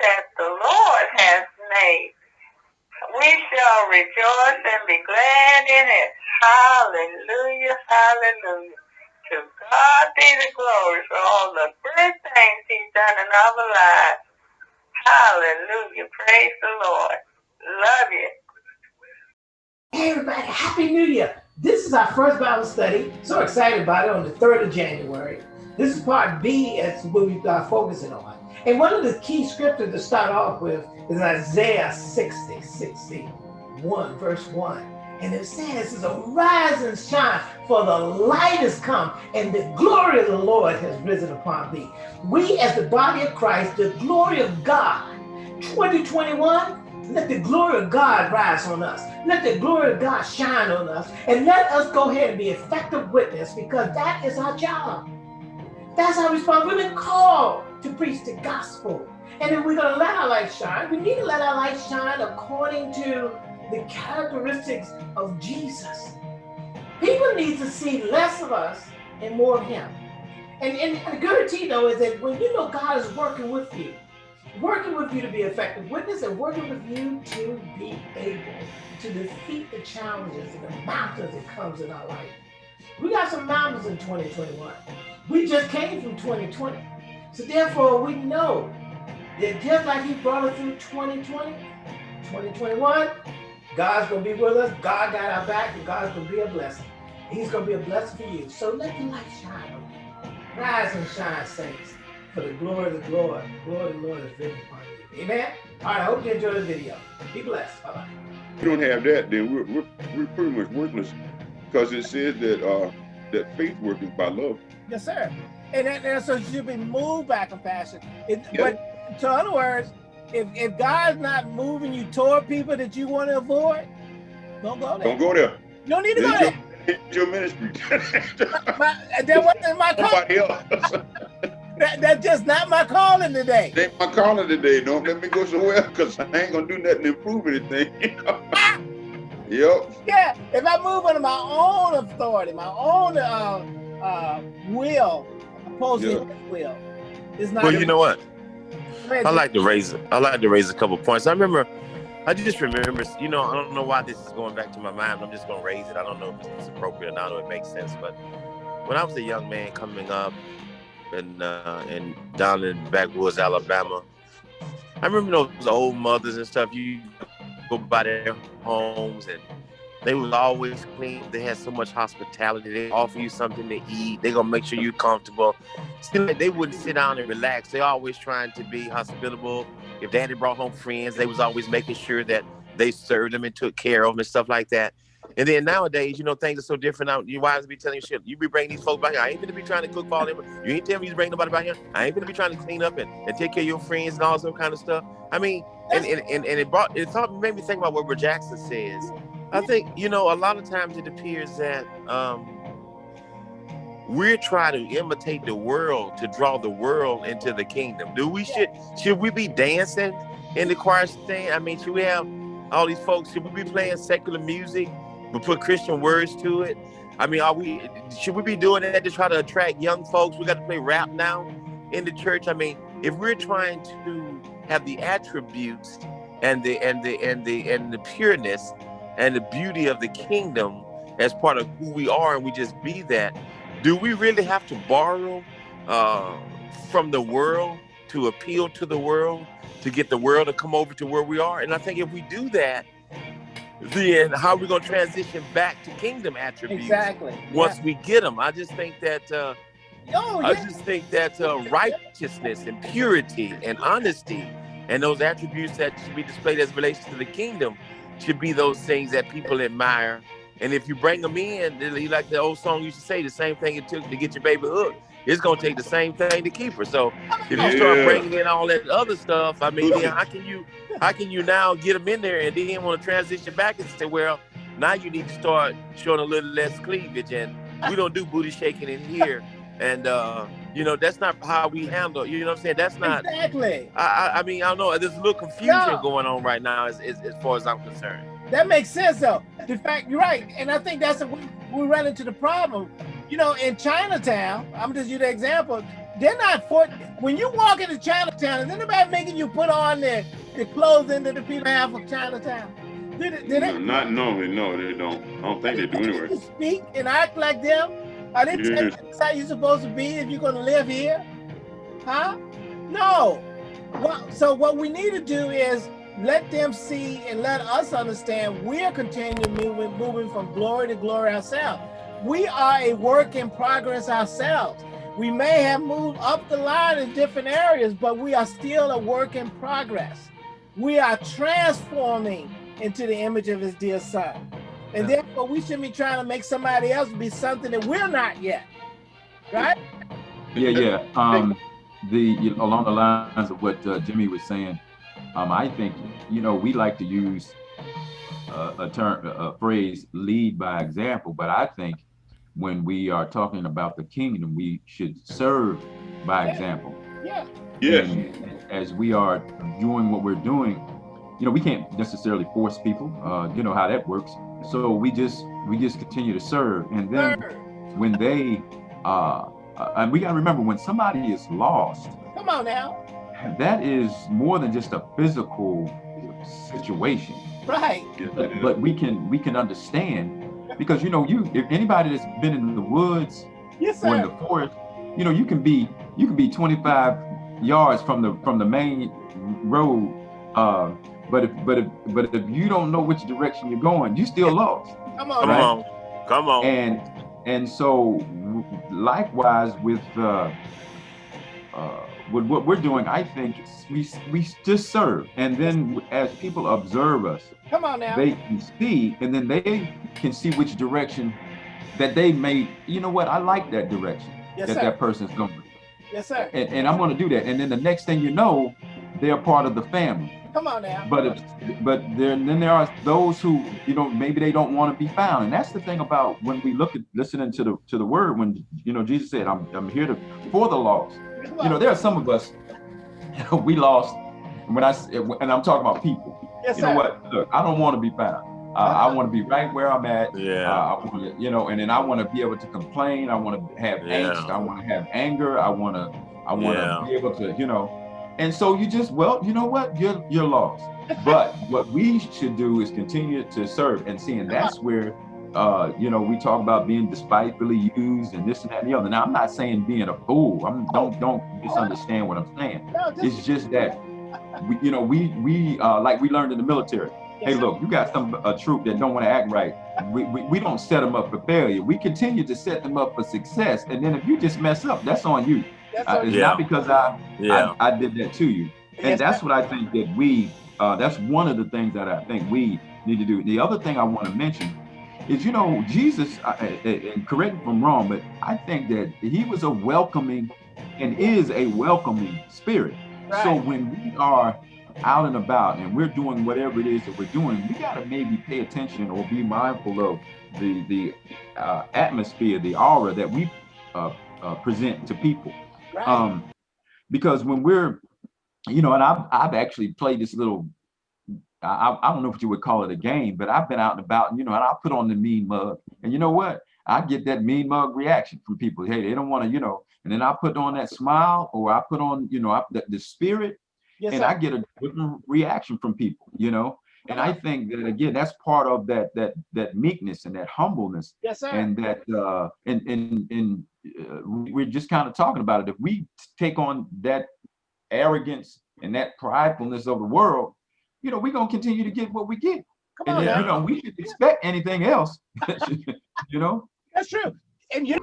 that the Lord has made. We shall rejoice and be glad in it. Hallelujah, hallelujah. To God be the glory for all the great things he's done in our lives. Hallelujah. Praise the Lord. Love you. Hey everybody, Happy New Year. This is our first Bible study. So excited about it on the 3rd of January. This is part B, as what got focusing on. And one of the key scriptures to start off with is Isaiah 60, 61, verse 1. And it says, Arise and shine, for the light has come, and the glory of the Lord has risen upon thee. We, as the body of Christ, the glory of God, 2021, let the glory of God rise on us. Let the glory of God shine on us. And let us go ahead and be effective witness because that is our job. That's our responsibility. We've been called to preach the gospel. And if we're going to let our light shine, we need to let our light shine according to the characteristics of Jesus. People need to see less of us and more of him. And, and the guarantee, though, is that when you know God is working with you, working with you to be effective witness and working with you to be able to defeat the challenges and the mountains that comes in our life. We got some mountains in 2021. We just came from 2020. So therefore, we know that just like he brought us through 2020, 2021, God's going to be with us. God got our back, and God's going to be a blessing. He's going to be a blessing for you. So let the light shine on you. Rise and shine, saints, for the glory of the Lord. The glory of the Lord is risen upon you. Amen? All right, I hope you enjoyed the video. Be blessed. Bye-bye. If we don't have that, then we're, we're, we're pretty much worthless because it says that uh, that faith works by love. Yes, sir. And, that, and so you should be moved by compassion. It, yeah. But to other words, if, if God's not moving you toward people that you want to avoid, don't go there. Don't go there. You don't need to go there. It's your ministry. my, that wasn't my call. that, that's just not my calling today. Ain't my calling today. Don't let me go somewhere because I ain't gonna do nothing to improve anything. yep. Yeah, if I move under my own authority, my own uh, uh, will, opposing yeah. will, it's not. Well, you know what? I like to raise I like to raise a couple points. I remember I just remember, you know, I don't know why this is going back to my mind. I'm just gonna raise it. I don't know if it's appropriate or not, or it makes sense. But when I was a young man coming up and uh and down in backwoods Alabama, I remember those old mothers and stuff. You go by their homes and they was always clean. They had so much hospitality. They offer you something to eat. They gonna make sure you're comfortable. Still, they wouldn't sit down and relax. They always trying to be hospitable. If daddy brought home friends, they was always making sure that they served them and took care of them and stuff like that. And then nowadays, you know, things are so different now. You wives be telling you shit. You be bringing these folks back here. I ain't gonna be trying to cook for all them. You ain't telling me you bring nobody back here. I ain't gonna be trying to clean up and, and take care of your friends and all some kind of stuff. I mean, and, and, and, and it brought it made me think about what Robert Jackson says I think you know a lot of times it appears that um, we're trying to imitate the world to draw the world into the kingdom. Do we should should we be dancing in the choir stand? I mean, should we have all these folks? Should we be playing secular music but put Christian words to it? I mean, are we should we be doing that to try to attract young folks? We got to play rap now in the church. I mean, if we're trying to have the attributes and the and the and the and the pureness and the beauty of the kingdom as part of who we are and we just be that do we really have to borrow uh, from the world to appeal to the world to get the world to come over to where we are and i think if we do that then how are we going to transition back to kingdom attributes exactly once yeah. we get them i just think that uh, oh, yeah. i just think that uh, righteousness and purity and honesty and those attributes that should be displayed as relations to the kingdom should be those things that people admire. And if you bring them in, like the old song used to say, the same thing it took to get your baby hooked, it's gonna take the same thing to keep her. So if you start bringing in all that other stuff, I mean, how can you, how can you now get them in there and then want to transition back and say, well, now you need to start showing a little less cleavage, and we don't do booty shaking in here, and uh, you know that's not how we handle. You know what I'm saying? That's not exactly. I, I mean, I don't know. There's a little confusion no. going on right now, as, as, as far as I'm concerned. That makes sense, though. In fact, you're right, and I think that's a, we, we run into the problem. You know, in Chinatown, I'm just use the example. they're not for when you walk into Chinatown, is anybody making you put on the, the clothing that the people have for Chinatown? Did, it- did No, they, not normally, no, they don't. I don't think they do anywhere. speak and act like them? Are they telling you that's how you're supposed to be if you're gonna live here? Huh? No. Well, so what we need to do is let them see and let us understand we're continuing moving, moving from glory to glory ourselves. We are a work in progress ourselves. We may have moved up the line in different areas, but we are still a work in progress. We are transforming into the image of his dear son. And Yeah. therefore, we shouldn't be trying to make somebody else be something that we're not yet. Right? Yeah, yeah. Um, the you know, along the lines of what uh, Jimmy was saying, um, I think you know we like to use uh, a term, a phrase, "lead by example," but I think when we are talking about the kingdom, we should serve by Yeah. example. Yeah. Yes. And as we are doing what we're doing, you know, we can't necessarily force people. Uh, you know how that works. So we just we just continue to serve, and then Third. when they uh, uh, and we got to remember when somebody is lost Come on now. that is more than just a physical situation Right. But, we can we can understand because you know you if anybody that's been in the woods Yes, or in the forest you know you can be you can be 25 yards from the from the main road uh but if but if but if you don't know which direction you're going you still lost Come on Come on. Come on. and and so likewise with uh, uh, with what we're doing, I think we we just serve, and then as people observe us, Come on now. they can see, and then they can see which direction that they may. You know what? I like that direction yes, that sir. that person's going, Yes, sir. and, and I'm going to do that. And then the next thing you know, they're part of the family. Come on now. But if, but there then there are those who you know maybe they don't want to be found, and that's the thing about when we look at listening to the to the word when you know Jesus said I'm I'm here to for the lost. You know there are some of us you know, we lost. And when I s- and I'm talking about people, yes, you sir. know what? Look, I don't want to be found. Uh, I want to be right where I'm at. Uh, Yeah. I want to, you know, and then I want to be able to complain. I want to have Yeah. angst. I want to have anger. I want to, I want to Yeah. be able to, you know. And so you just, well, you know what? You're you're lost. But what we should do is continue to serve and see, and that's where, uh, you know, we talk about being despitefully used and this and that and the other. Now, I'm not saying being a fool. I'm don't don't misunderstand what I'm saying. It's just that, we, you know, we we uh, like we learned in the military hey look you got some a troop that don't want to act right we, we, we don't set them up for failure we continue to set them up for success and then if you just mess up that's on you That's Uh, it's Yeah. not because i Yeah. I, I did that to you and yes, that's what i think that we uh, that's one of the things that i think we need to do the other thing i want to mention is you know jesus uh, uh, and correct me if i'm wrong but i think that he was a welcoming and is a welcoming spirit so when we are out and about and we're doing whatever it is that we're doing, we got to maybe pay attention or be mindful of the the uh, atmosphere, the aura that we uh, uh, present to people. Right. Um, because when we're, you know, and I've I've actually played this little. I, I don't know what you would call it a game, but I've been out and about, and you know, and I put on the mean mug, and you know what? I get that mean mug reaction from people. Hey, they don't want to, you know, and then I put on that smile, or I put on, you know, I, the, the spirit, yes, and sir. I get a different reaction from people, you know. And I think that again, that's part of that that that meekness and that humbleness, yes, sir. and that uh, and and and uh, we- we're just kind of talking about it. If we take on that arrogance and that pridefulness of the world, you know, we're gonna continue to get what we get, Come and on then, you know, we should expect anything else, you know. That's true. And you